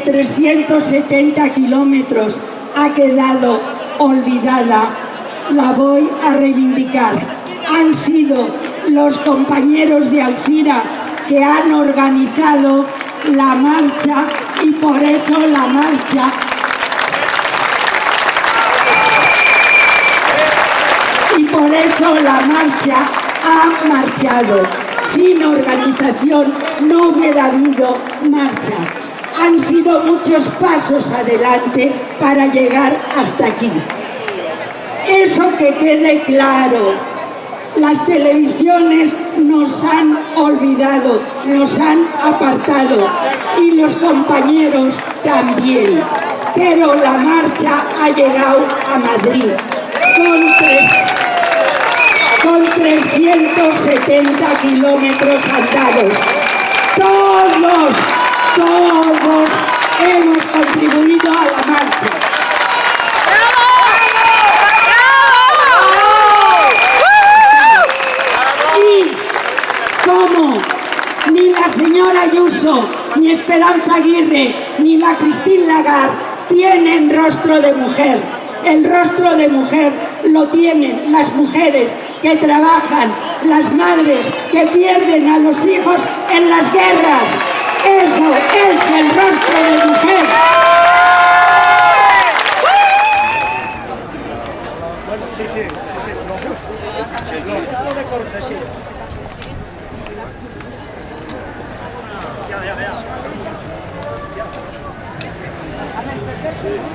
que la marcha de 370 kilómetros ha quedado olvidada, la voy a reivindicar. Han sido los compañeros de Alcira que han organizado la marcha y por eso la marcha y por eso la marcha ha marchado. Sin organización no hubiera habido marcha. Han sido muchos pasos adelante para llegar hasta aquí. Eso que quede claro. Las televisiones nos han olvidado, nos han apartado y los compañeros también. Pero la marcha ha llegado a Madrid con, tres, con 370 kilómetros andados. Todos, todos hemos contribuido a la marcha. Y como ni la señora Ayuso, ni Esperanza Aguirre, ni la Cristín Lagarde tienen rostro de mujer. El rostro de mujer lo tienen las mujeres que trabajan, las madres que pierden a los hijos en las guerras. Eso es el rostro de mujer. Bueno, sí, sí, sí, lo justo. Lo justo de cortesía. Ya, ya, ya. A ver, perfecto.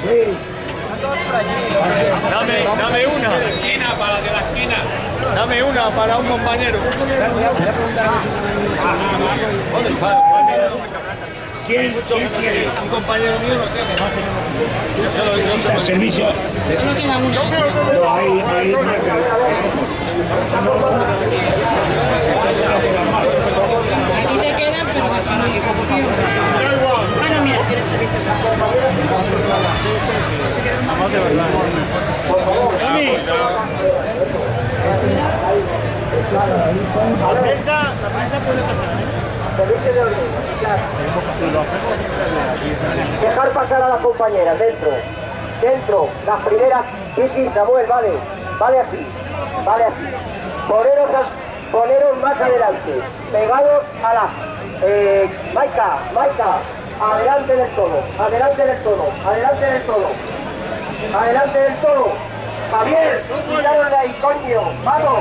Sí. Dame, dame una. esquina, para la de la esquina. Dame una para un compañero. ¿Dónde está? ¿Quién, quién quiere? Un compañero mío lo tiene. Yo se lo- Servicio. No, ahí, ahí, no Aquí pero Bueno, mira, tienes servicio. Dejar pasar a las compañeras dentro. Dentro. Las primeras. Sí, sí, Samuel, vale. Vale así. Vale así. Poneros, poneros más adelante. Pegados a la. Eh, Maika, Maika. Adelante del todo. Adelante del todo. Adelante del todo. Adelante del todo. Javier, cuidado de ahí, coño. Vamos.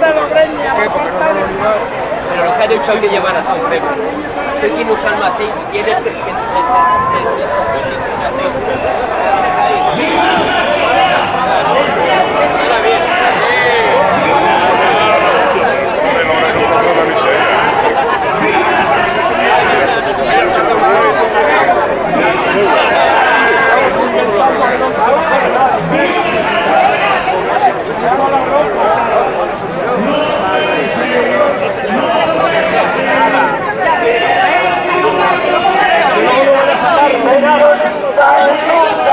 Pero los laterales, un. Pero lo que hay que llevar a todo premio. Usted tiene un y tiene el, el, Pegados en Lusa,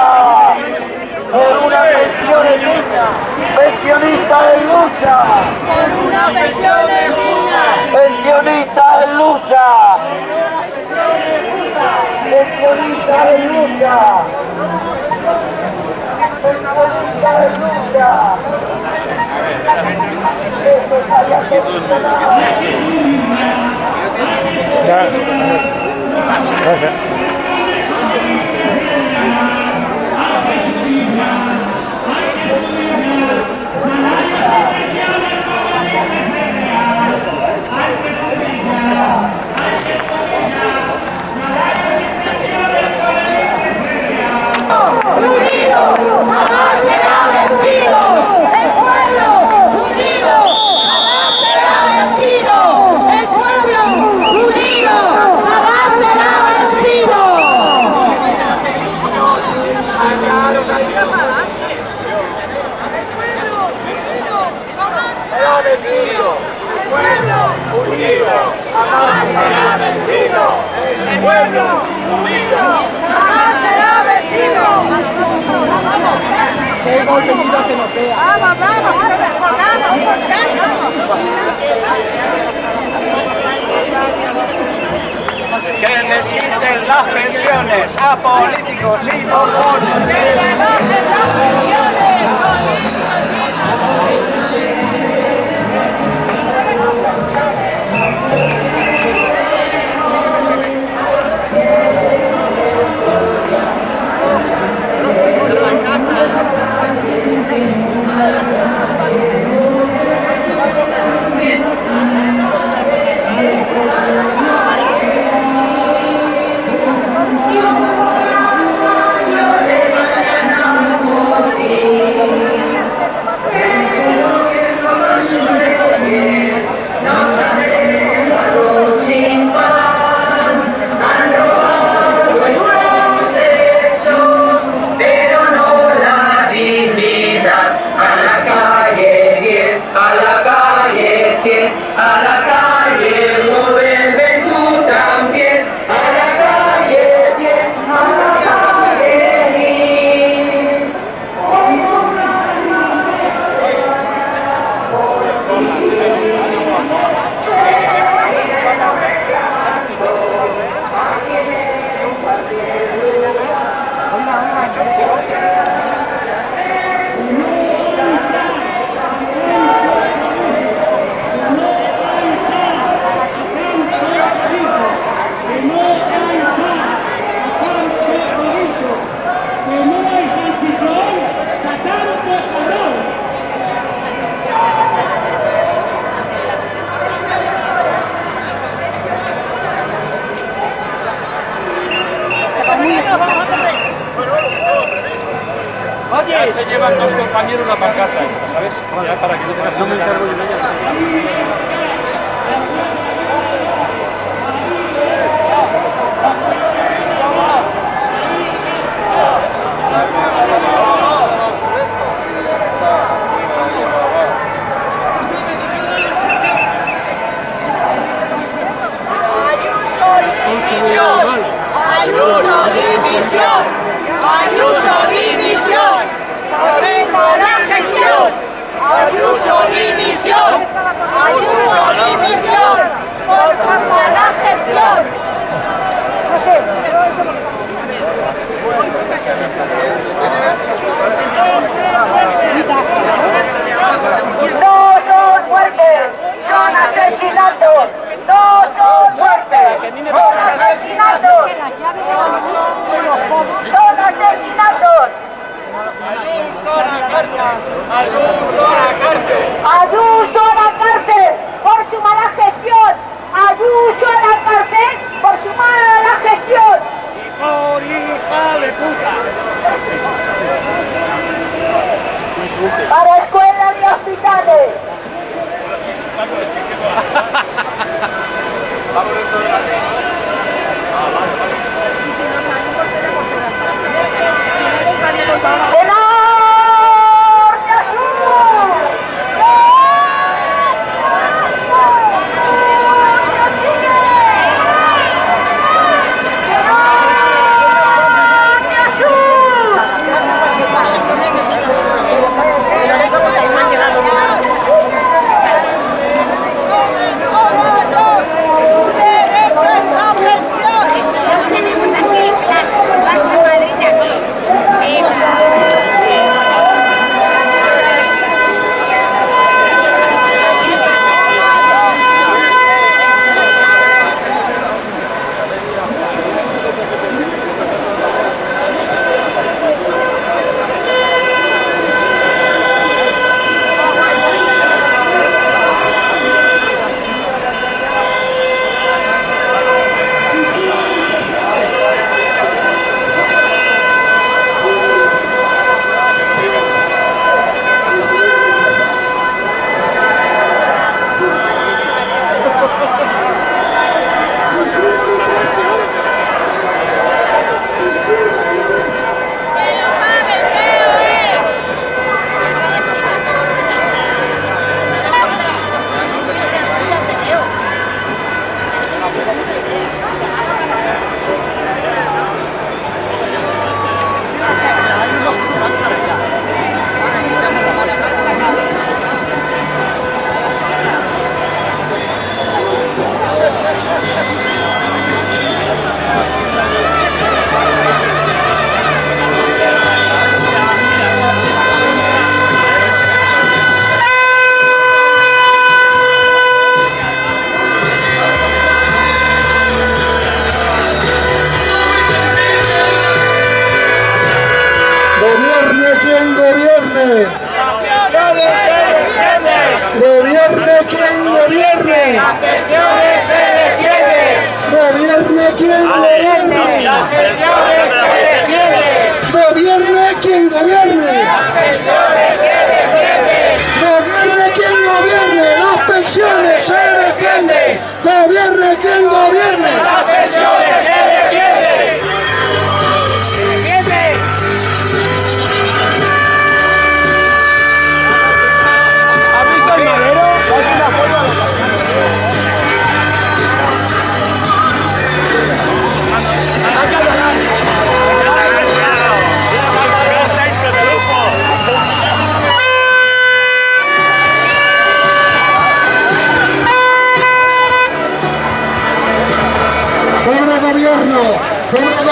por una pensión digna, pensionista en Lusa, Por una pensión digna. pensionista en Lusa, pensionista en Lusa, pensionista en Lusa. Jamás será vencido. El pueblo unido. Jamás será vencido. El pueblo unido. Jamás será vencido. Será vencido, el pueblo unido, jamás será vencido, el pueblo unido, jamás será vencido. Vamos, vamos, pero descolgamos, Que les quiten las pensiones a políticos y borbones. Ya se llevan dos compañeros la pancarta esta, ¿sabes? Ya para que no tengas que me Ayuso Defensa la gestión. Ayuso dimisión. Ayuso dimisión. Por culpa la gestión. No sé, pero eso no. No son muertes, son asesinatos. No son muertes, son asesinatos. Son asesinatos. Ayuso a la cárcel. Ayuso a la cárcel. Ayuso a la cárcel por su mala gestión. Ayuso a la cárcel por su mala gestión. Y por hija de puta. Para escuelas y hospitales. Vamos dentro de la Ah, vale, vale.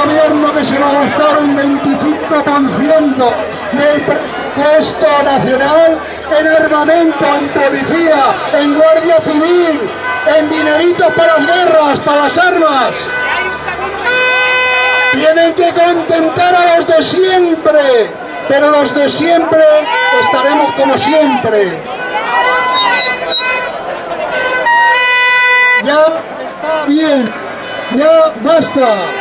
Gobierno que se va a gastar un 25% del presupuesto nacional en armamento, en policía, en guardia civil, en dineritos para las guerras, para las armas. Tienen que contentar a los de siempre, pero los de siempre estaremos como siempre. Ya está bien, ya basta.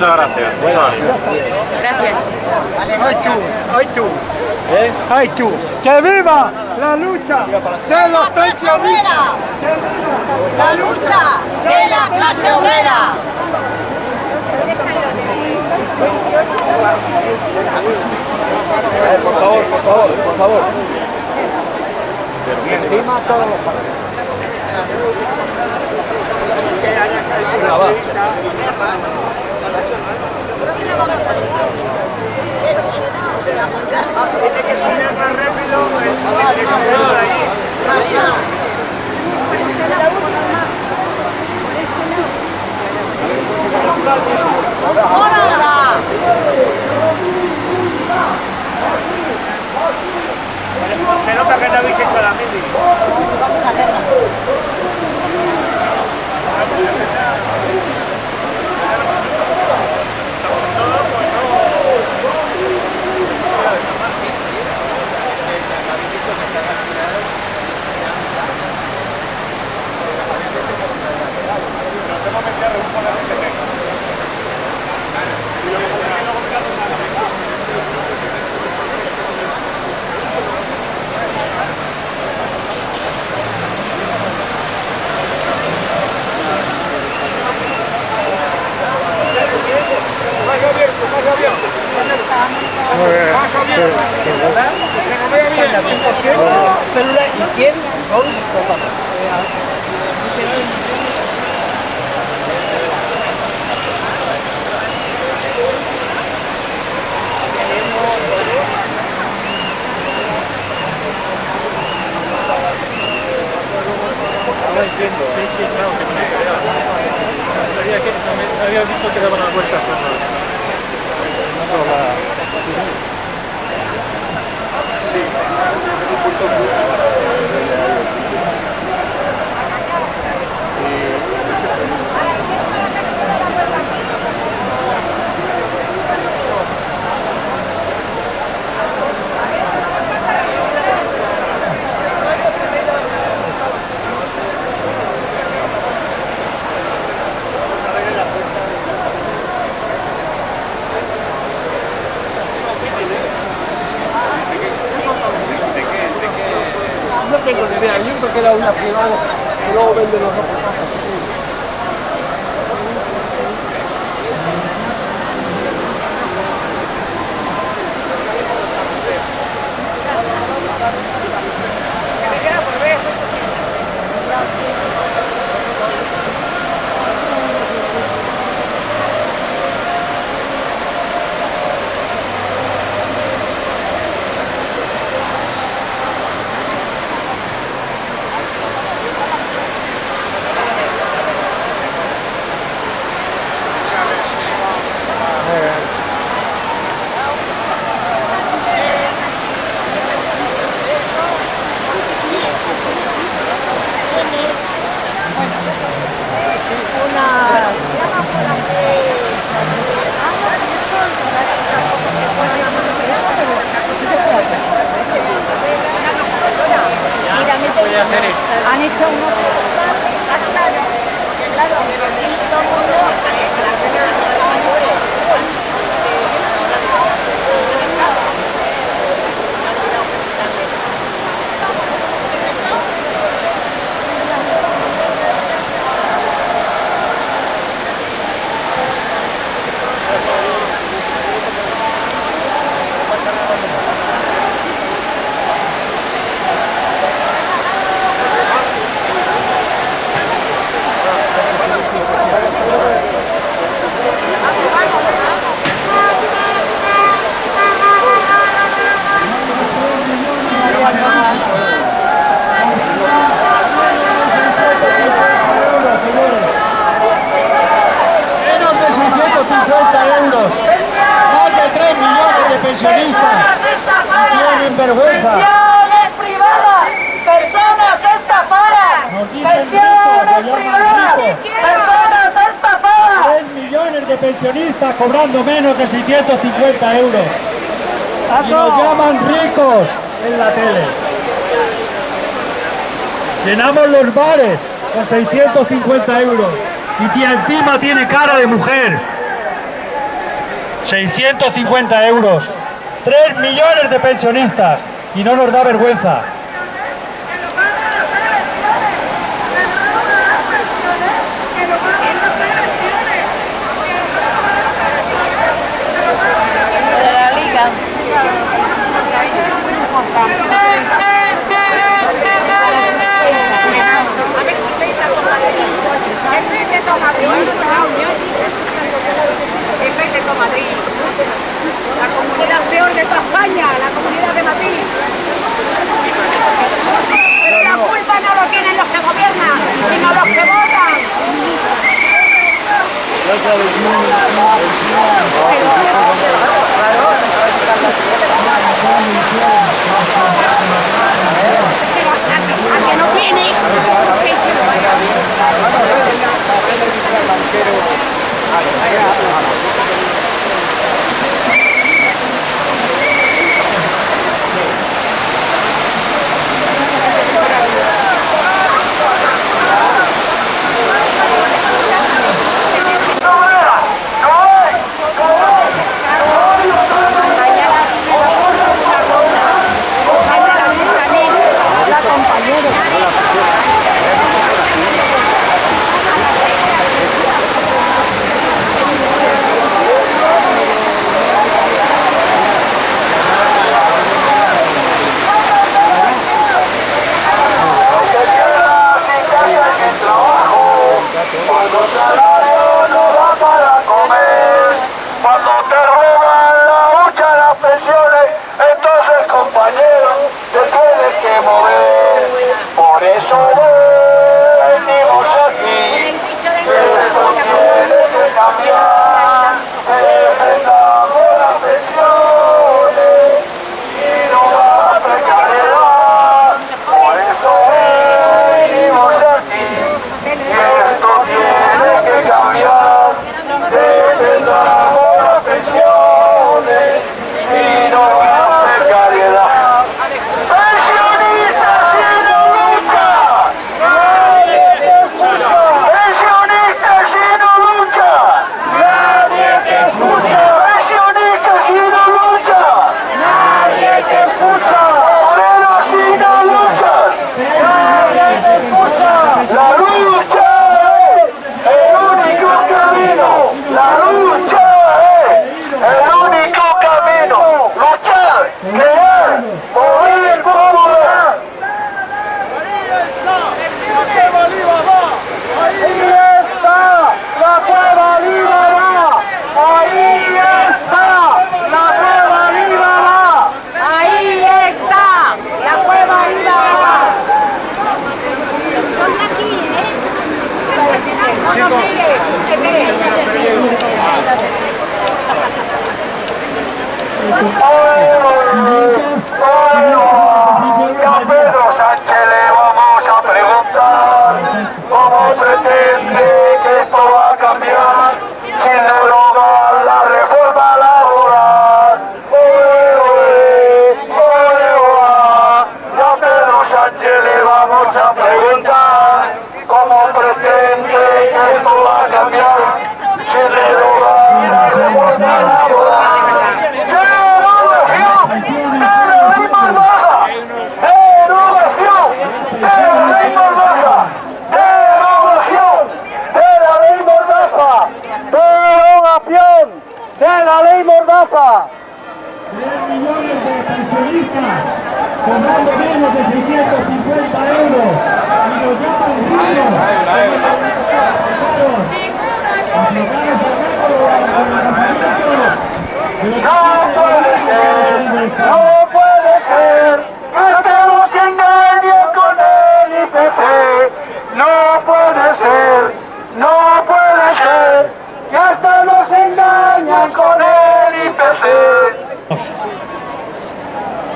Muchas gracias. Muchas gracias. Hoy tú, hoy tú. ¿Eh? Tú. ¡Que viva la lucha de los pensionistas! en la tele. Llenamos los bares con 650 euros. Y tía encima tiene cara de mujer. 650 euros. 3 millones de pensionistas. Y no nos da vergüenza. con el IPC.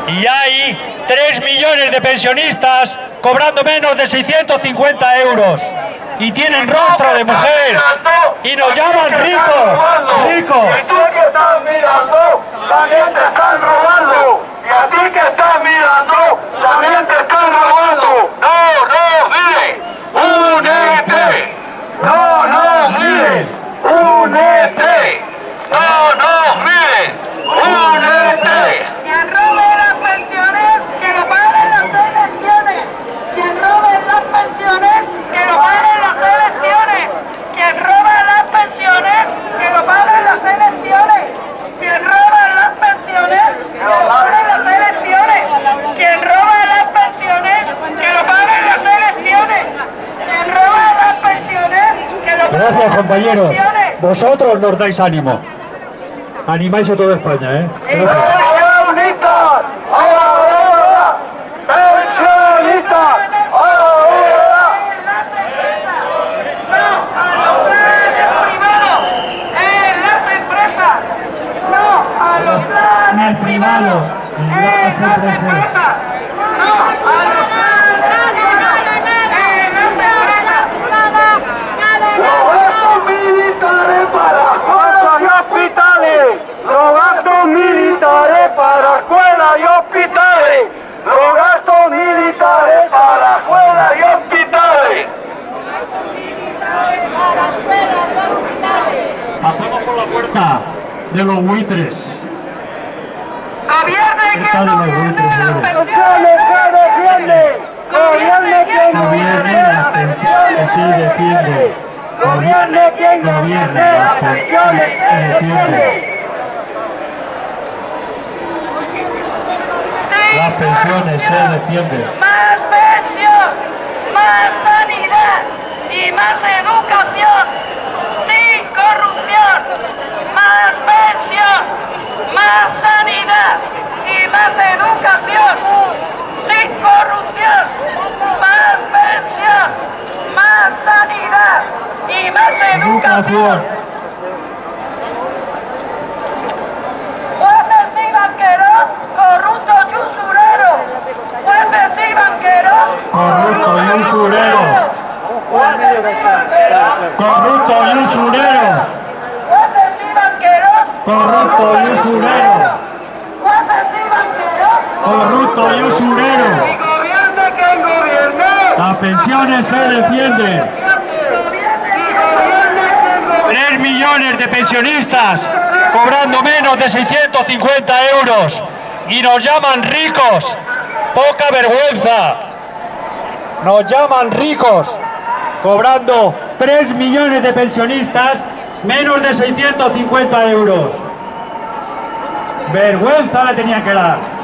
Y hay 3 millones de pensionistas cobrando menos de 650 euros. Y tienen rostro de mujer. Y nos llaman ricos. Ricos. Y tú que estás mirando, también te están robando. Y a ti que estás mirando, también te están robando. No, no, mire. Únete. No. Gracias compañeros. Vosotros nos dais ánimo. Animáis a toda España, ¿eh? Gracias. Pensionistas, ahora, pensionistas, ahora. en las empresas, no a los planes privados, en las empresas, no a los planes en las empresas. Los gastos militares para escuelas y hospitales. Los gastos militares para escuelas y hospitales. Los gastos militares para escuelas y hospitales. Pasamos de los buitres. Gobierne quien de los buitres, gobierne las pensiones. Se defiende. Gobierne quien Gobierne las pensiones, se defiende. Sí, Las pensiones se defienden. más pensión, más sanidad y más educación, sin corrupción, más sanidad y más educación, sin corrupción, más pensión, más sanidad y más educación. Jueces y banqueros, corruptos y usureros. Jueces y banqueros, Corrupto y usurero. jueces y banqueros, Corrupto y usurero. jueces y banqueros, Corrupto y usurero. Corrupto y usurero. Las pensiones se defienden. Tres millones de pensionistas cobrando menos de 650 euros y nos llaman ricos. Poca vergüenza. Nos llaman ricos cobrando 3 millones de pensionistas menos de 650 euros. Vergüenza le tenía que dar.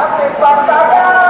Café pra pagar.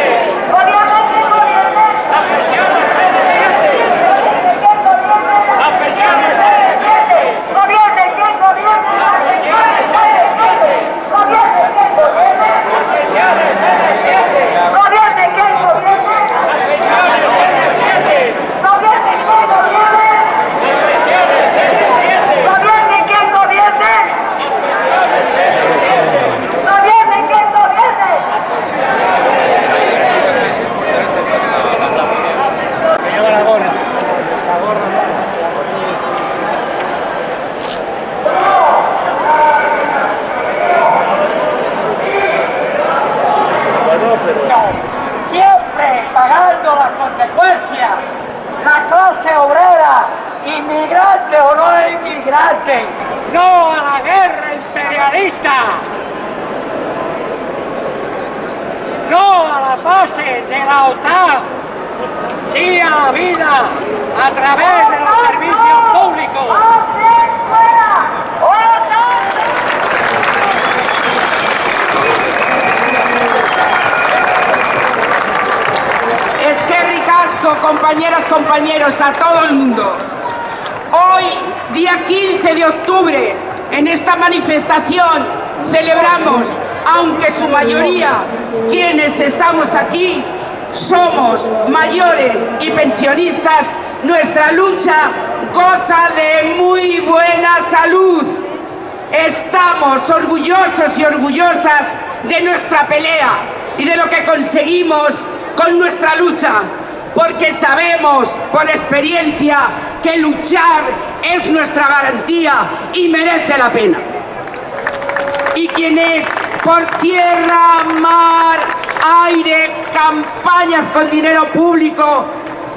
no a la guerra imperialista. No a la base de la OTAN, sí a la vida a través de los servicios públicos. Es que ricasco, compañeras, compañeros, a todo el mundo. Hoy, día 15 de octubre, en esta manifestación celebramos, aunque su mayoría, quienes estamos aquí, somos mayores y pensionistas, nuestra lucha goza de muy buena salud. Estamos orgullosos y orgullosas de nuestra pelea y de lo que conseguimos con nuestra lucha, porque sabemos por experiencia que luchar es nuestra garantía y merece la pena. Y quienes por tierra, mar, aire, campañas con dinero público,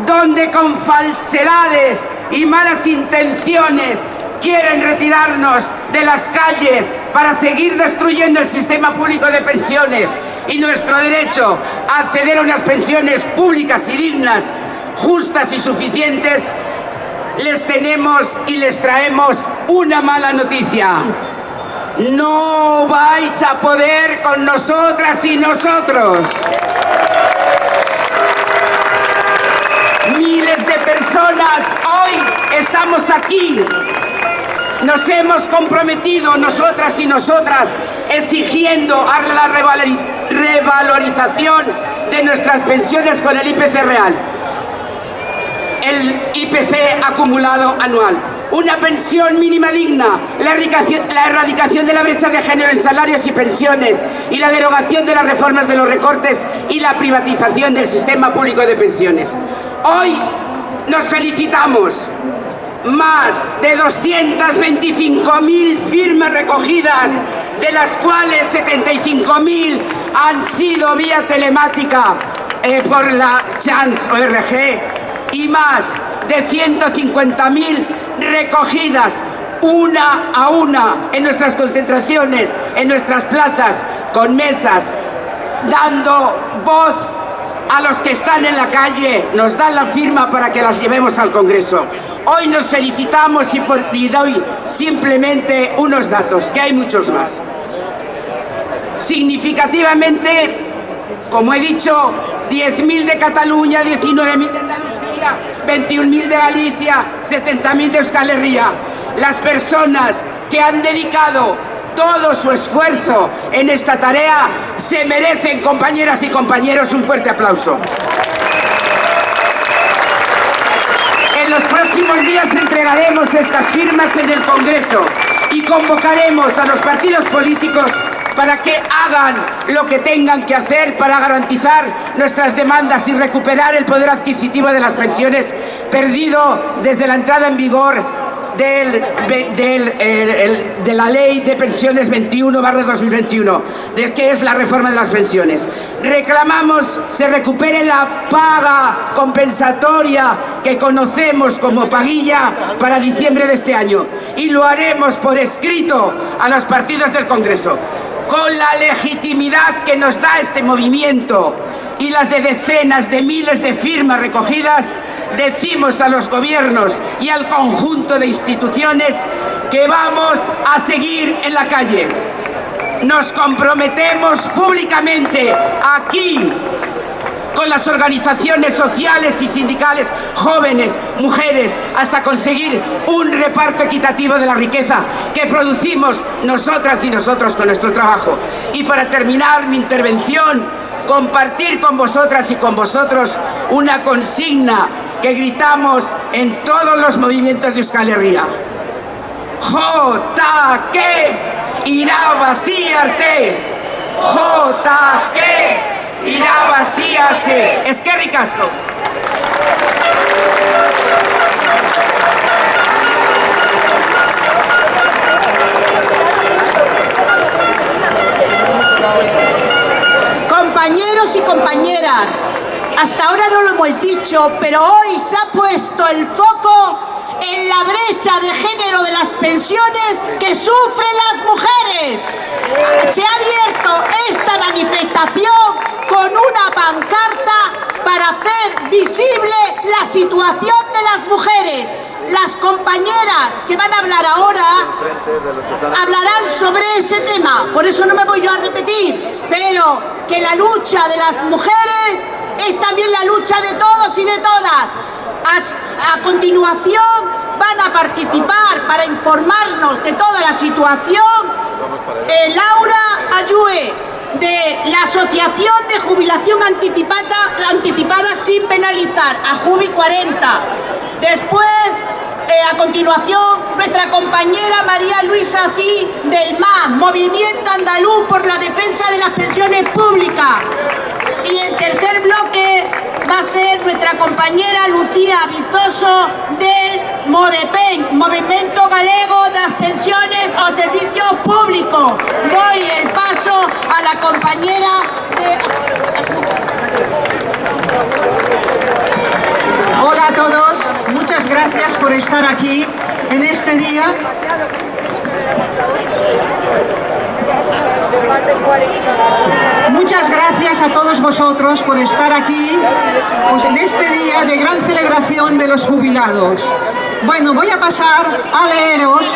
donde con falsedades y malas intenciones quieren retirarnos de las calles para seguir destruyendo el sistema público de pensiones y nuestro derecho a acceder a unas pensiones públicas y dignas, justas y suficientes, les tenemos y les traemos una mala noticia. No vais a poder con nosotras y nosotros. Miles de personas hoy estamos aquí. Nos hemos comprometido nosotras y nosotras exigiendo la revaloriz- revalorización de nuestras pensiones con el IPC real. El IPC acumulado anual. una pensión mínima digna, la erradicación, de la brecha de género en salarios y pensiones y la derogación de las reformas de los recortes y la privatización del sistema público de pensiones. Hoy nos felicitamos. Más de 225.000 firmas recogidas, de las cuales 75.000 han sido vía telemática eh, por la Chance ORG y más de 150.000 recogidas una a una en nuestras concentraciones, en nuestras plazas, con mesas, dando voz a los que están en la calle, nos dan la firma para que las llevemos al Congreso. Hoy nos felicitamos y, por, doy simplemente unos datos, que hay muchos más. Significativamente, como he dicho, 10.000 de Cataluña, 19.000 de Andalucía, 21.000 de Galicia, 70.000 de Euskal Herria. Las personas que han dedicado todo su esfuerzo en esta tarea se merecen, compañeras y compañeros, un fuerte aplauso. En los próximos días entregaremos estas firmas en el Congreso y convocaremos a los partidos políticos para que hagan lo que tengan que hacer para garantizar nuestras demandas y recuperar el poder adquisitivo de las pensiones perdido desde la entrada en vigor de la ley de pensiones 21 barra 2021, de que es la reforma de las pensiones. Reclamamos se recupere la paga compensatoria que conocemos como paguilla para diciembre de este año y lo haremos por escrito a los partidos del Congreso con la legitimidad que nos da este movimiento y las de decenas de miles de firmas recogidas, decimos a los gobiernos y al conjunto de instituciones que vamos a seguir en la calle. Nos comprometemos públicamente aquí con las organizaciones sociales y sindicales, jóvenes, mujeres, hasta conseguir un reparto equitativo de la riqueza que producimos nosotras y nosotros con nuestro trabajo. Y para terminar mi intervención, compartir con vosotras y con vosotros una consigna que gritamos en todos los movimientos de Euskal Herria. J que irá vaciarte. Es que ricasco. Compañeros y compañeras, hasta ahora no lo hemos dicho, pero hoy se ha puesto el foco en la brecha de género de las pensiones que sufren las mujeres. Se ha abierto esta manifestación con una pancarta para hacer visible la situación de las mujeres. Las compañeras que van a hablar ahora hablarán sobre ese tema, por eso no me voy yo a repetir, pero que la lucha de las mujeres es también la lucha de todos y de todas. A, continuación van a participar para informarnos de toda la situación eh, Laura Ayue de la Asociación de Jubilación Anticipada, Anticipada sin penalizar, a Jubi 40. Después, eh, a continuación, nuestra compañera María Luisa Cid del MA, Movimiento Andaluz por la Defensa de las Pensiones Públicas. Y el tercer bloque va a ser nuestra compañera Lucía Vizoso del MODEPEN, Movimiento Galego de Pensiones o Servicios Públicos. Doy el paso a la compañera de... Hola a todos, muchas gracias por estar aquí en este día. Muchas gracias a todos vosotros por estar aquí pues, en este día de gran celebración de los jubilados. Bueno, voy a pasar a leeros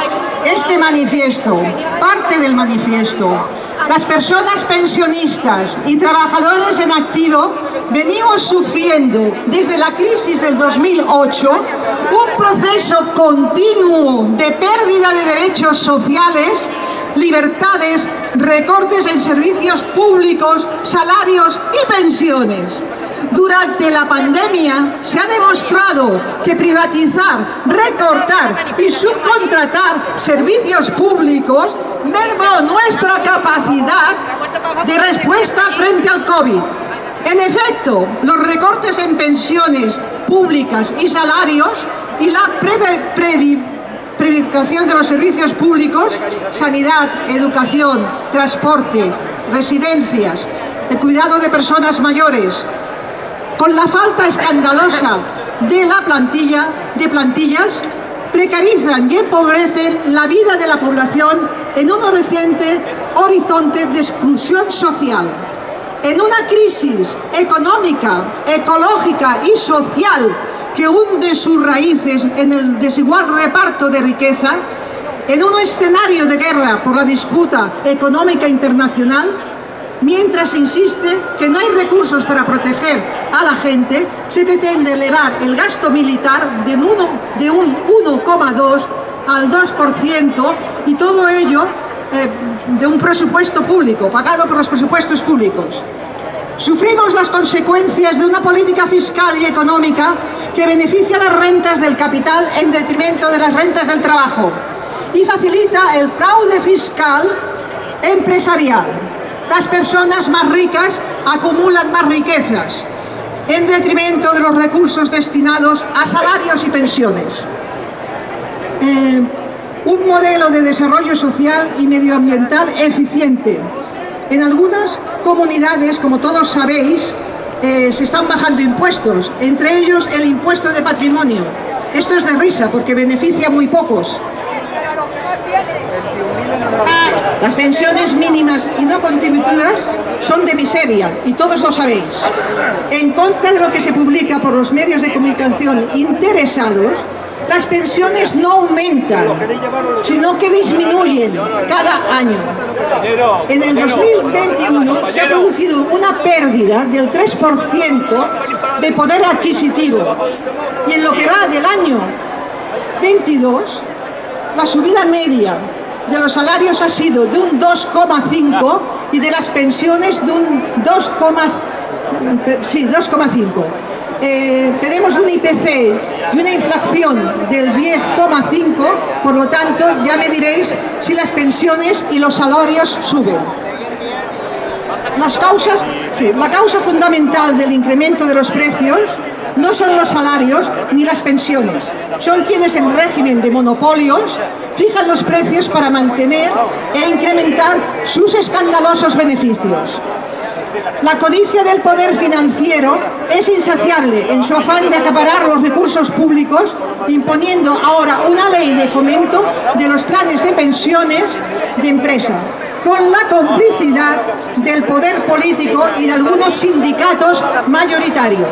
este manifiesto, parte del manifiesto. Las personas pensionistas y trabajadores en activo venimos sufriendo desde la crisis del 2008 un proceso continuo de pérdida de derechos sociales libertades, recortes en servicios públicos, salarios y pensiones. Durante la pandemia se ha demostrado que privatizar, recortar y subcontratar servicios públicos mermó nuestra capacidad de respuesta frente al COVID. En efecto, los recortes en pensiones públicas y salarios y la privatización de los servicios públicos, sanidad, educación, transporte, residencias, el cuidado de personas mayores, con la falta escandalosa de la plantilla, de plantillas, precarizan y empobrecen la vida de la población en un reciente horizonte de exclusión social. En una crisis económica, ecológica y social que hunde sus raíces en el desigual reparto de riqueza, en un escenario de guerra por la disputa económica internacional, mientras insiste que no hay recursos para proteger a la gente, se pretende elevar el gasto militar de un 1,2 al 2% y todo ello eh, de un presupuesto público, pagado por los presupuestos públicos. Sufrimos las consecuencias de una política fiscal y económica que beneficia las rentas del capital en detrimento de las rentas del trabajo y facilita el fraude fiscal empresarial. Las personas más ricas acumulan más riquezas en detrimento de los recursos destinados a salarios y pensiones. Eh, un modelo de desarrollo social y medioambiental eficiente. En algunas comunidades, como todos sabéis, eh, se están bajando impuestos, entre ellos el impuesto de patrimonio. Esto es de risa porque beneficia a muy pocos. Las pensiones mínimas y no contributivas son de miseria y todos lo sabéis. En contra de lo que se publica por los medios de comunicación interesados, las pensiones no aumentan, sino que disminuyen cada año. En el 2021 se ha producido una pérdida del 3% de poder adquisitivo y en lo que va del año 22 la subida media de los salarios ha sido de un 2,5 y de las pensiones de un 2,5. Sí, 2,5. Eh, tenemos un IPC y una inflación del 10,5, por lo tanto ya me diréis si las pensiones y los salarios suben. Las causas, la causa fundamental del incremento de los precios no son los salarios ni las pensiones, son quienes en régimen de monopolios fijan los precios para mantener e incrementar sus escandalosos beneficios. La codicia del poder financiero es insaciable en su afán de acaparar los recursos públicos, imponiendo ahora una ley de fomento de los planes de pensiones de empresa, con la complicidad del poder político y de algunos sindicatos mayoritarios,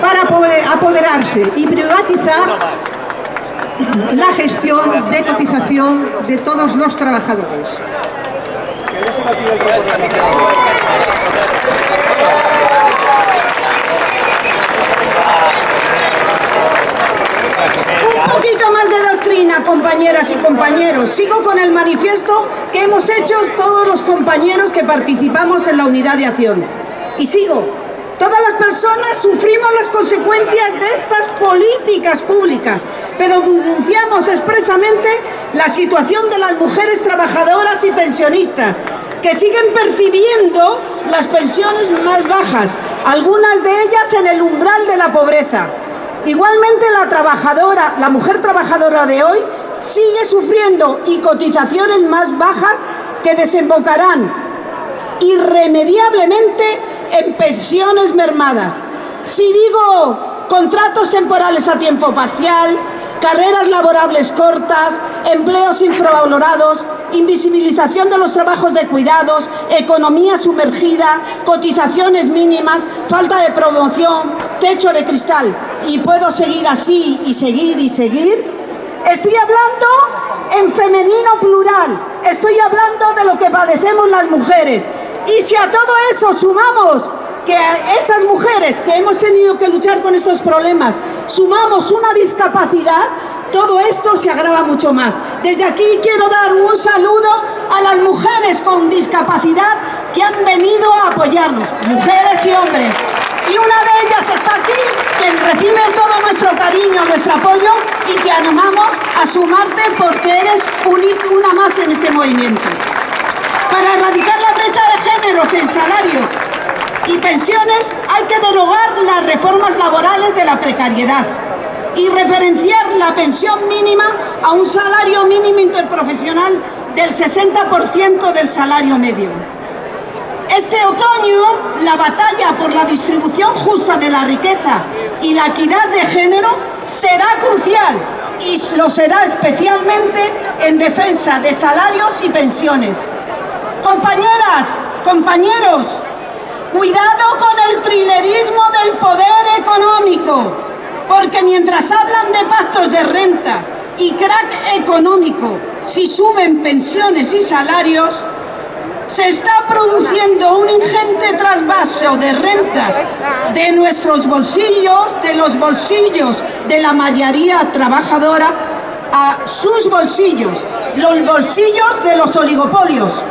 para poder apoderarse y privatizar la gestión de cotización de todos los trabajadores. Un poquito más de doctrina, compañeras y compañeros. Sigo con el manifiesto que hemos hecho todos los compañeros que participamos en la unidad de acción. Y sigo. Todas las personas sufrimos las consecuencias de estas políticas públicas, pero denunciamos expresamente la situación de las mujeres trabajadoras y pensionistas, que siguen percibiendo las pensiones más bajas, algunas de ellas en el umbral de la pobreza. Igualmente la trabajadora, la mujer trabajadora de hoy sigue sufriendo y cotizaciones más bajas que desembocarán irremediablemente en pensiones mermadas. Si digo contratos temporales a tiempo parcial, carreras laborables cortas, empleos infravalorados, invisibilización de los trabajos de cuidados, economía sumergida, cotizaciones mínimas, falta de promoción, techo de cristal. Y puedo seguir así y seguir y seguir. Estoy hablando en femenino plural, estoy hablando de lo que padecemos las mujeres. Y si a todo eso sumamos que a esas mujeres que hemos tenido que luchar con estos problemas, sumamos una discapacidad, todo esto se agrava mucho más. Desde aquí quiero dar un saludo las mujeres con discapacidad que han venido a apoyarnos, mujeres y hombres. Y una de ellas está aquí, que recibe todo nuestro cariño, nuestro apoyo y que animamos a sumarte porque eres una más en este movimiento. Para erradicar la brecha de géneros en salarios y pensiones hay que derogar las reformas laborales de la precariedad y referenciar la pensión mínima a un salario mínimo interprofesional del 60% del salario medio. Este otoño, la batalla por la distribución justa de la riqueza y la equidad de género será crucial y lo será especialmente en defensa de salarios y pensiones. Compañeras, compañeros, cuidado con el trilerismo del poder económico, porque mientras hablan de pactos de rentas y crack económico, si suben pensiones y salarios, se está produciendo un ingente trasvaso de rentas de nuestros bolsillos, de los bolsillos de la mayoría trabajadora, a sus bolsillos, los bolsillos de los oligopolios.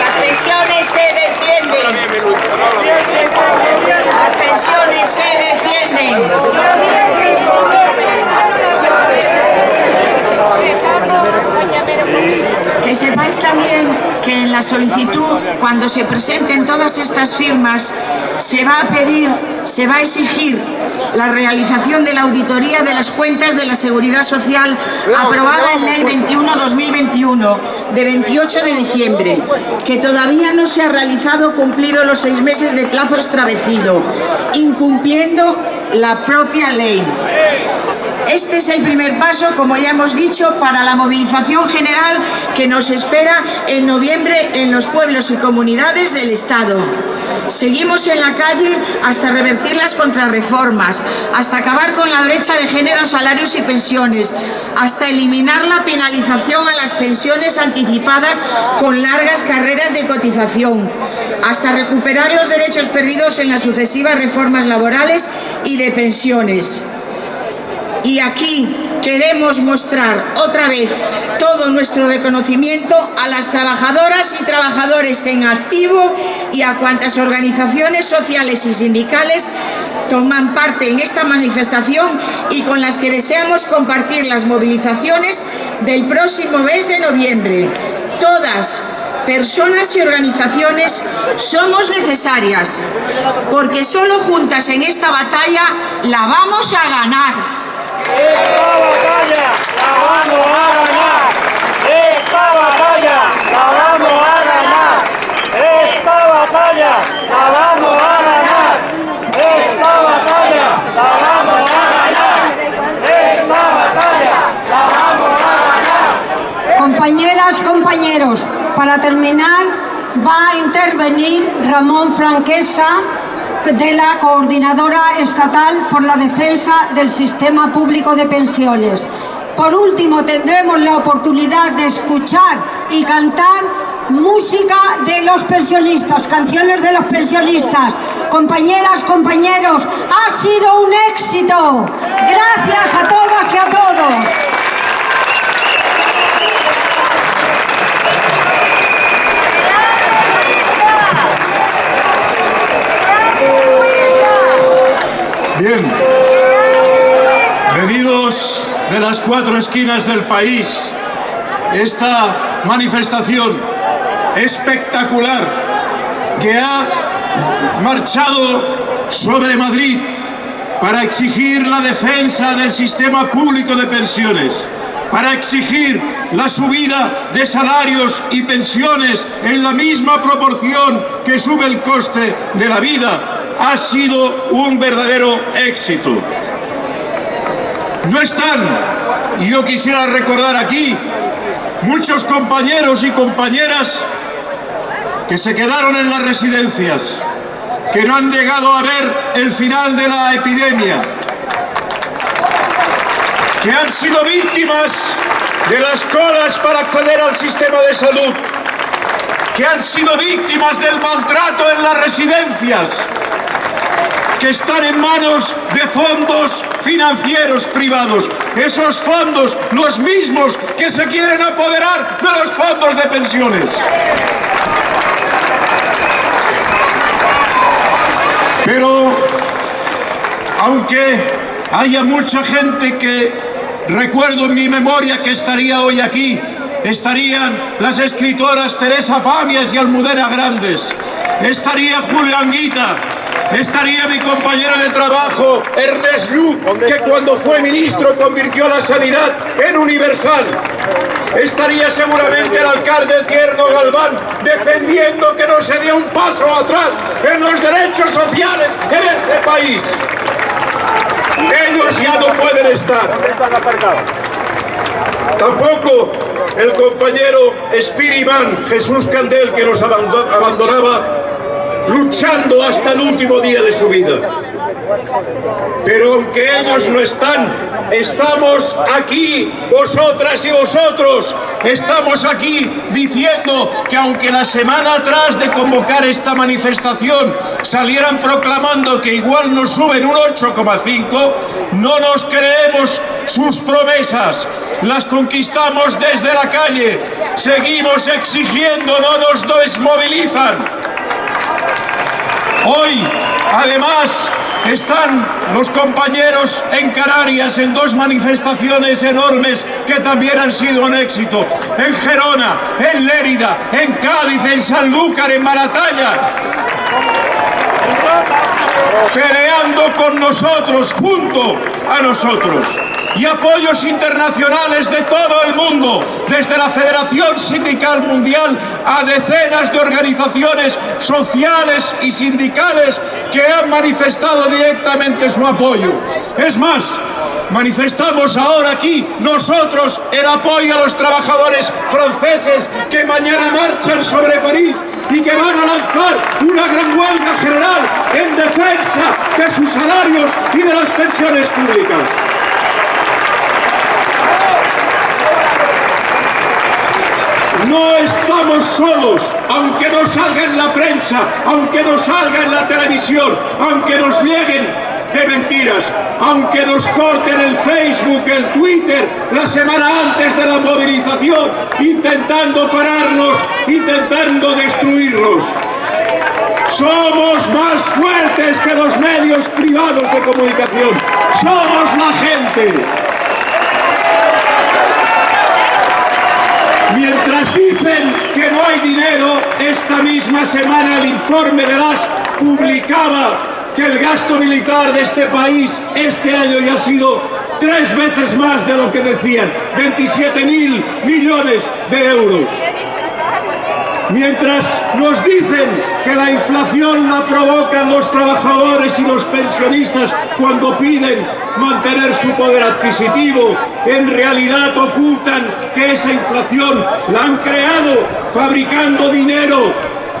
Las pensiones se defienden. Las pensiones se defienden. Que sepáis también que en la solicitud, cuando se presenten todas estas firmas, se va a pedir, se va a exigir la realización de la auditoría de las cuentas de la Seguridad Social aprobada en Ley 21-2021 de 28 de diciembre, que todavía no se ha realizado cumplido los seis meses de plazo establecido, incumpliendo la propia ley. Este es el primer paso, como ya hemos dicho, para la movilización general que nos espera en noviembre en los pueblos y comunidades del Estado. Seguimos en la calle hasta revertir las contrarreformas, hasta acabar con la brecha de género, salarios y pensiones, hasta eliminar la penalización a las pensiones anticipadas con largas carreras de cotización, hasta recuperar los derechos perdidos en las sucesivas reformas laborales y de pensiones. Y aquí queremos mostrar otra vez todo nuestro reconocimiento a las trabajadoras y trabajadores en activo y a cuantas organizaciones sociales y sindicales toman parte en esta manifestación y con las que deseamos compartir las movilizaciones del próximo mes de noviembre. Todas, personas y organizaciones somos necesarias, porque solo juntas en esta batalla la vamos a ganar. Esta batalla la vamos a ganar. Esta batalla la vamos a ganar. Esta batalla la vamos a ganar. Esta batalla la vamos a ganar. Esta batalla la vamos a ganar. Compañeras, compañeros, para terminar va a intervenir Ramón Franquesa de la Coordinadora Estatal por la Defensa del Sistema Público de Pensiones. Por último, tendremos la oportunidad de escuchar y cantar música de los pensionistas, canciones de los pensionistas. Compañeras, compañeros, ha sido un éxito. Gracias a todas y a todos. Bien, venidos de las cuatro esquinas del país, esta manifestación espectacular que ha marchado sobre Madrid para exigir la defensa del sistema público de pensiones, para exigir la subida de salarios y pensiones en la misma proporción que sube el coste de la vida ha sido un verdadero éxito. No están, y yo quisiera recordar aquí, muchos compañeros y compañeras que se quedaron en las residencias, que no han llegado a ver el final de la epidemia, que han sido víctimas de las colas para acceder al sistema de salud, que han sido víctimas del maltrato en las residencias, que están en manos de fondos financieros privados. Esos fondos, los mismos que se quieren apoderar de los fondos de pensiones. Pero, aunque haya mucha gente que recuerdo en mi memoria que estaría hoy aquí, estarían las escritoras Teresa Pamias y Almudena Grandes, estaría Julio Anguita, estaría mi compañero de trabajo Ernest Lluch, que cuando fue ministro convirtió la sanidad en universal. Estaría seguramente el alcalde Tierno Galván defendiendo que no se dé un paso atrás en los derechos sociales en este país. Ellos ya no pueden estar. Tampoco el compañero Espiriman Jesús Candel que nos abandonaba luchando hasta el último día de su vida. Pero aunque ellos no están, estamos aquí, vosotras y vosotros, estamos aquí diciendo que aunque la semana atrás de convocar esta manifestación salieran proclamando que igual nos suben un 8,5, no nos creemos sus promesas, las conquistamos desde la calle, seguimos exigiendo, no nos desmovilizan. Hoy, además, están los compañeros en Canarias en dos manifestaciones enormes que también han sido un éxito. En Gerona, en Lérida, en Cádiz, en Sanlúcar, en Maratalla. Peleando con nosotros, junto a nosotros y apoyos internacionales de todo el mundo, desde la Federación Sindical Mundial a decenas de organizaciones sociales y sindicales que han manifestado directamente su apoyo. Es más, manifestamos ahora aquí nosotros el apoyo a los trabajadores franceses que mañana marchan sobre París y que van a lanzar una gran huelga general en defensa de sus salarios y de las pensiones públicas. No estamos solos, aunque nos salga en la prensa, aunque nos salga en la televisión, aunque nos lleguen de mentiras, aunque nos corten el Facebook, el Twitter, la semana antes de la movilización, intentando pararnos, intentando destruirnos. Somos más fuertes que los medios privados de comunicación. Somos la gente. Mientras dicen que no hay dinero, esta misma semana el informe de las publicaba que el gasto militar de este país este año ya ha sido tres veces más de lo que decían, 27 mil millones de euros. Mientras nos dicen que la inflación la provocan los trabajadores y los pensionistas cuando piden mantener su poder adquisitivo, en realidad ocultan que esa inflación la han creado fabricando dinero,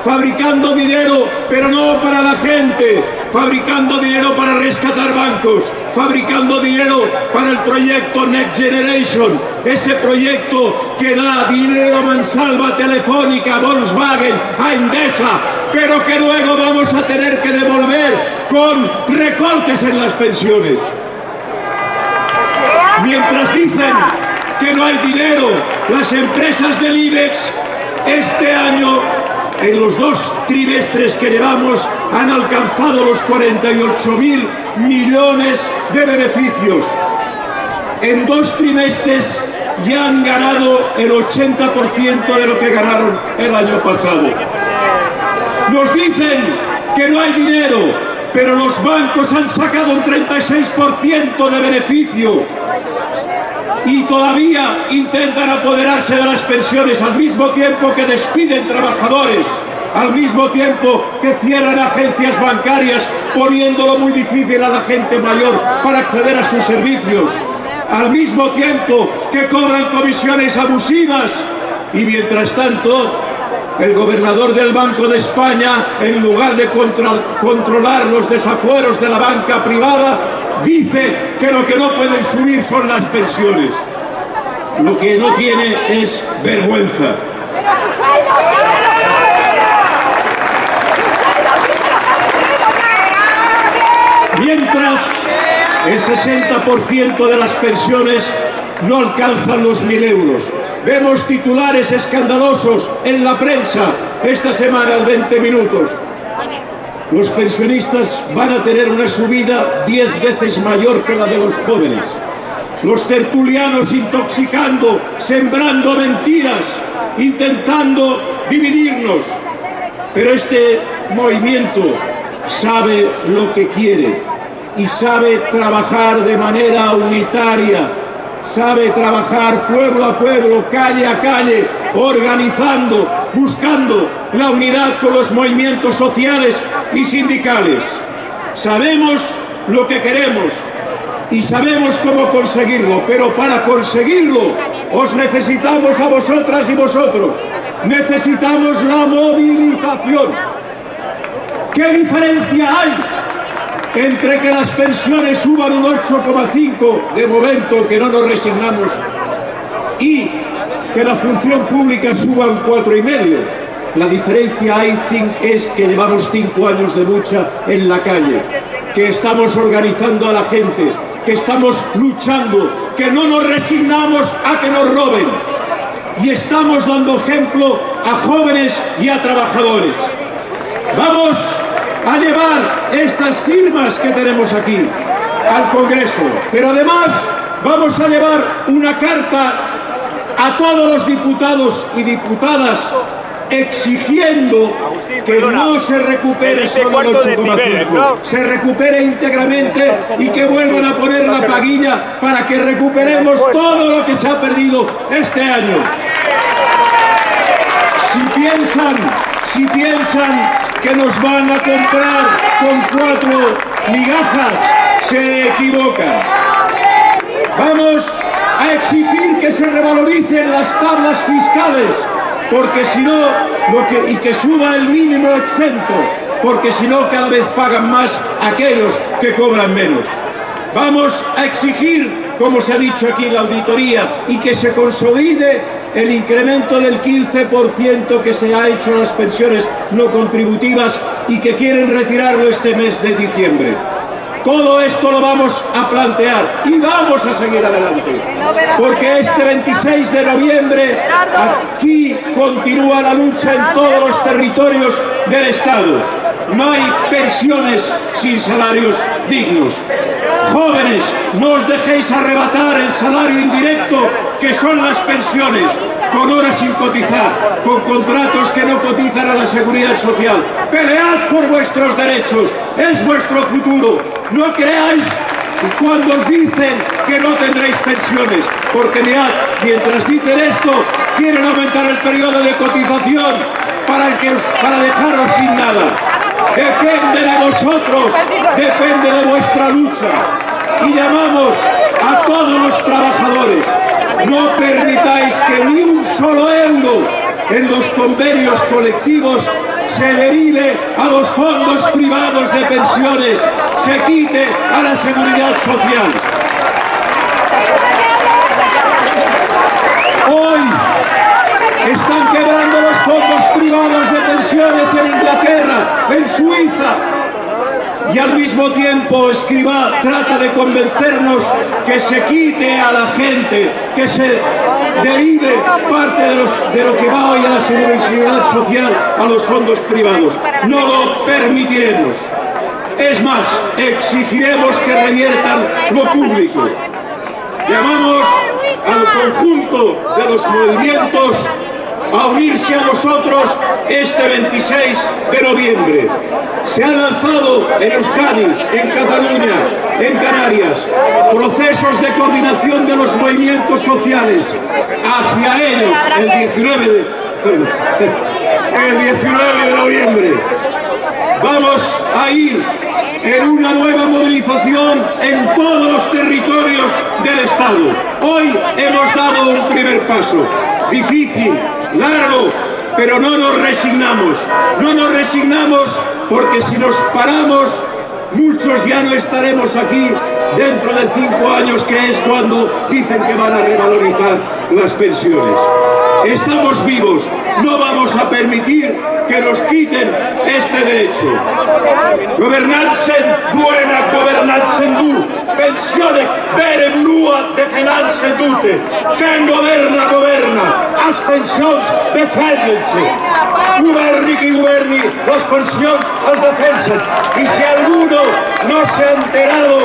fabricando dinero, pero no para la gente, fabricando dinero para rescatar bancos, fabricando dinero para el proyecto Next Generation, ese proyecto que da dinero a Mansalva, Telefónica, Volkswagen, a Endesa, pero que luego vamos a tener que devolver con recortes en las pensiones. Mientras dicen que no hay dinero, las empresas del IBEX este año, en los dos trimestres que llevamos, han alcanzado los 48 mil millones de beneficios. En dos trimestres ya han ganado el 80% de lo que ganaron el año pasado. Nos dicen que no hay dinero, pero los bancos han sacado un 36% de beneficio y todavía intentan apoderarse de las pensiones al mismo tiempo que despiden trabajadores al mismo tiempo que cierran agencias bancarias poniéndolo muy difícil a la gente mayor para acceder a sus servicios, al mismo tiempo que cobran comisiones abusivas. Y mientras tanto el gobernador del Banco de España, en lugar de controlar los desafueros de la banca privada, dice que lo que no pueden subir son las pensiones. Lo que no tiene es vergüenza. Mientras el 60% de las pensiones no alcanzan los mil euros. Vemos titulares escandalosos en la prensa esta semana al 20 minutos. Los pensionistas van a tener una subida 10 veces mayor que la de los jóvenes. Los tertulianos intoxicando, sembrando mentiras, intentando dividirnos. Pero este movimiento sabe lo que quiere y sabe trabajar de manera unitaria, sabe trabajar pueblo a pueblo, calle a calle, organizando, buscando la unidad con los movimientos sociales y sindicales. Sabemos lo que queremos y sabemos cómo conseguirlo, pero para conseguirlo os necesitamos a vosotras y vosotros. Necesitamos la movilización. ¿Qué diferencia hay entre que las pensiones suban un 8,5 de momento, que no nos resignamos, y que la función pública suba un 4,5? La diferencia hay es que llevamos cinco años de lucha en la calle, que estamos organizando a la gente, que estamos luchando, que no nos resignamos a que nos roben. Y estamos dando ejemplo a jóvenes y a trabajadores. Vamos a llevar estas firmas que tenemos aquí al Congreso, pero además vamos a llevar una carta a todos los diputados y diputadas exigiendo que no se recupere solo el 8,5, se recupere íntegramente y que vuelvan a poner la paguilla para que recuperemos todo lo que se ha perdido este año. Si piensan, si piensan que nos van a comprar con cuatro migajas, se equivocan. Vamos a exigir que se revaloricen las tablas fiscales porque si no, y que suba el mínimo exento, porque si no cada vez pagan más aquellos que cobran menos. Vamos a exigir, como se ha dicho aquí en la auditoría, y que se consolide el incremento del 15% que se ha hecho a las pensiones no contributivas y que quieren retirarlo este mes de diciembre. Todo esto lo vamos a plantear y vamos a seguir adelante. Porque este 26 de noviembre aquí continúa la lucha en todos los territorios del Estado. No hay pensiones sin salarios dignos. Jóvenes, no os dejéis arrebatar el salario indirecto que son las pensiones con horas sin cotizar, con contratos que no cotizan a la seguridad social. Pelead por vuestros derechos, es vuestro futuro. No creáis cuando os dicen que no tendréis pensiones, porque mirad, mientras dicen esto, quieren aumentar el periodo de cotización para, para dejaros sin nada. Depende de vosotros, depende de vuestra lucha. Y llamamos a todos los trabajadores, no permitáis que ni un solo euro en los convenios colectivos se derive a los fondos privados de pensiones, se quite a la seguridad social. Hoy están quebrando los fondos privados de pensiones en Inglaterra, en Suiza, y al mismo tiempo Escribá trata de convencernos que se quite a la gente, que se derive parte de, de lo que va hoy a la seguridad social a los fondos privados. No lo permitiremos. Es más, exigiremos que reviertan lo público. Llamamos al conjunto de los movimientos a unirse a nosotros este 26 de noviembre. Se han lanzado en Euskadi, en Cataluña, en Canarias, procesos de coordinación de los movimientos sociales hacia ellos el 19 de, el 19 de noviembre. Vamos a ir en una nueva movilización en todos los territorios del Estado. Hoy hemos dado un primer paso, difícil, largo, pero no nos resignamos. No nos resignamos porque si nos paramos, muchos ya no estaremos aquí dentro de cinco años, que es cuando dicen que van a revalorizar las pensiones. Estamos vivos, no vamos a permitir que nos quiten este derecho. Governanza buena governanza du, pensione bere brua defenarse dute. Quien governa, governa, as pensions defendense. Governi qui governi, las pensions as defensen. Y si alguno no se ha enterado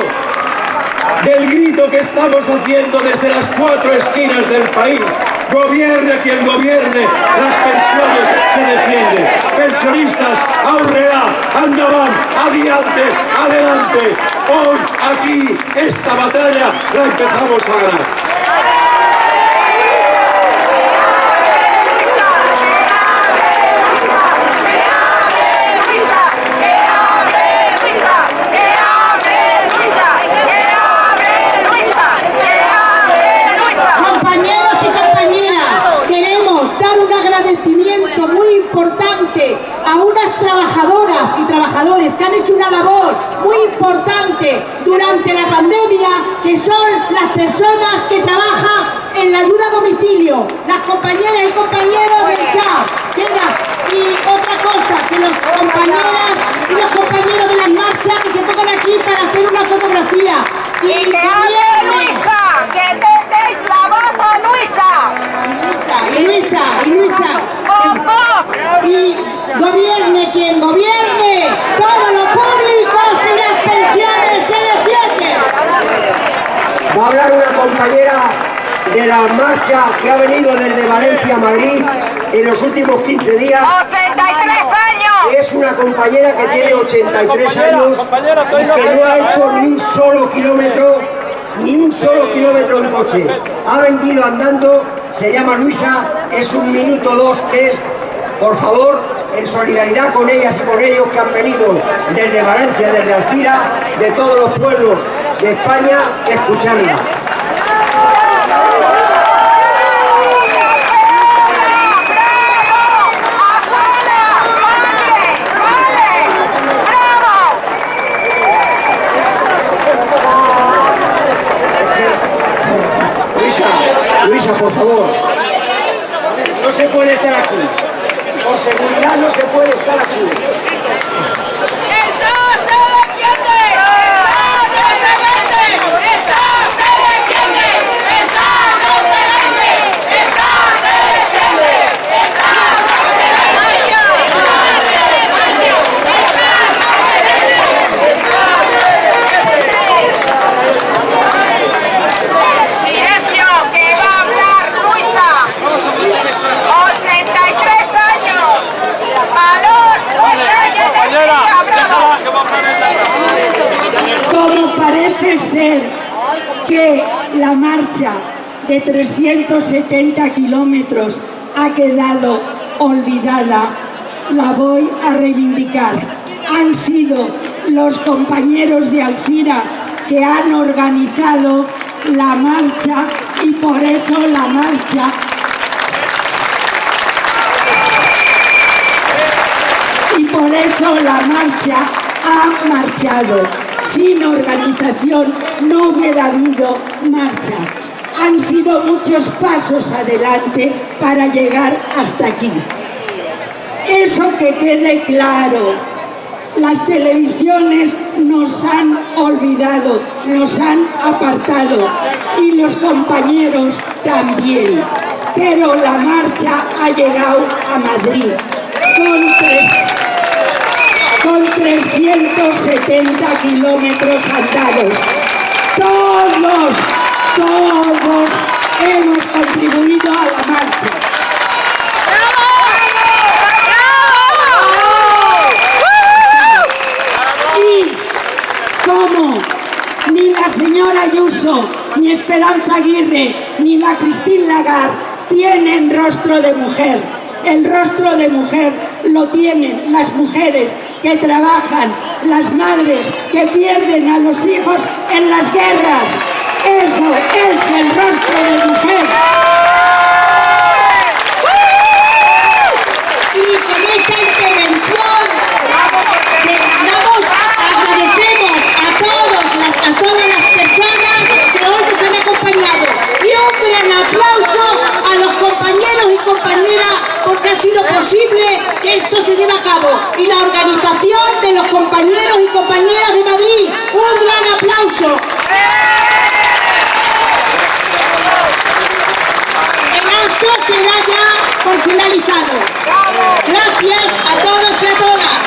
del grito que estamos haciendo desde las cuatro esquinas del país. Gobierne quien gobierne, las pensiones se defienden. Pensionistas, aurrera, andaban, adiante, adelante. Hoy aquí esta batalla la empezamos a ganar. Compañeros y compañeras, queremos dar un agradecimiento muy importante a unas trabajadoras y trabajadores que han hecho una labor muy importante durante la pandemia, que son las personas que trabajan en la ayuda a domicilio, las compañeras y compañeros del SA. Y otra cosa, que los compañeras y los compañeros de las marchas que se pongan aquí para hacer una fotografía. Y que hable Luisa, que tendeis la voz a Luisa. Y Luisa, y Luisa, y gobierne quien gobierne, todos los públicos y las pensiones se defienden. Va a hablar una compañera de la marcha que ha venido desde Valencia a Madrid en los últimos 15 días. 83 años. Es una compañera que tiene 83 años y que no ha hecho ni un solo kilómetro, ni un solo kilómetro en coche. Ha venido andando, se llama Luisa, es un minuto, dos, tres. Por favor, en solidaridad con ellas y con ellos que han venido desde Valencia, desde Alcira, de todos los pueblos de España, escucharla. Luisa, por favor. No se puede estar aquí. Por seguridad no se puede estar aquí. Silencio, que va a hablar Luisa. 83 años. Valor, Como parece ser que la marcha de 370 kilómetros ha quedado olvidada, la voy a reivindicar. Han sido los compañeros de Alcira que han organizado la marcha y por eso la marcha y por eso la marcha ha marchado. Sin organización no hubiera habido marcha. Han sido muchos pasos adelante para llegar hasta aquí. Eso que quede claro. Las televisiones nos han olvidado, nos han apartado y los compañeros también. Pero la marcha ha llegado a Madrid con 370 kilómetros andados. Todos, todos hemos contribuido a la marcha. Y como ni la señora Ayuso, ni Esperanza Aguirre, ni la Christine Lagarde tienen rostro de mujer. El rostro de mujer lo tienen las mujeres que trabajan, las madres que pierden a los hijos en las guerras. Eso es el rostro de mujer. Y con esta intervención que damos, agradecemos a, a todas las personas que hoy nos han acompañado y un gran aplauso compañera porque ha sido posible que esto se lleve a cabo y la organización de los compañeros y compañeras de Madrid. ¡Un gran aplauso! El acto será ya por finalizado. Gracias a todos y a todas.